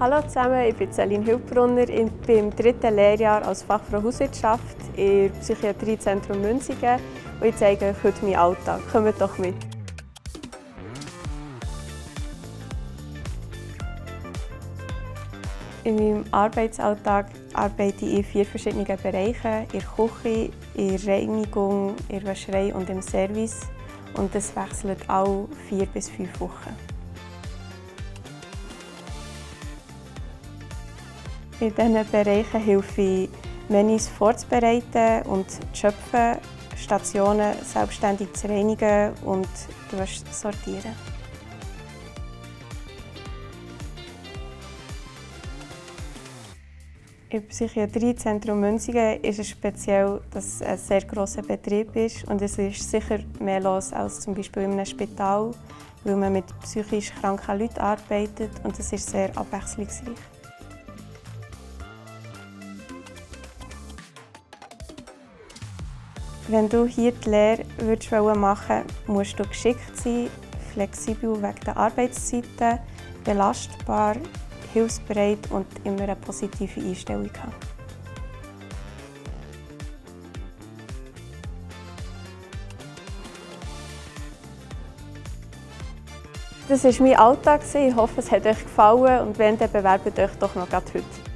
Hallo zusammen, ich bin Celine Hildbrunner. Ich bin im dritten Lehrjahr als Fachfrau Hauswirtschaft im Psychiatriezentrum Münzigen und ich zeige euch heute meinen Alltag. Kommt doch mit! In meinem Arbeitsalltag arbeite ich in vier verschiedenen Bereichen. In der Küche, in der Reinigung, in der Wäscherei und im Service. Und das wechselt alle vier bis fünf Wochen. In diesen Bereichen helfe ich, Menüs vorzubereiten und zu schöpfen, Stationen selbstständig zu reinigen und zu sortieren. Im Psychiatriezentrum Münzigen ist es speziell, dass es ein sehr grosser Betrieb ist und es ist sicher mehr los als zum Beispiel in einem Spital, weil man mit psychisch kranken Leuten arbeitet und es ist sehr abwechslungsreich. Wenn du hier die Lehre würdest machen musst du geschickt sein, flexibel wegen der Arbeitszeiten, belastbar, hilfsbereit und immer eine positive Einstellung haben. Das war mein Alltag. Ich hoffe, es hat euch gefallen und wenn, dann bewerbt euch doch noch heute.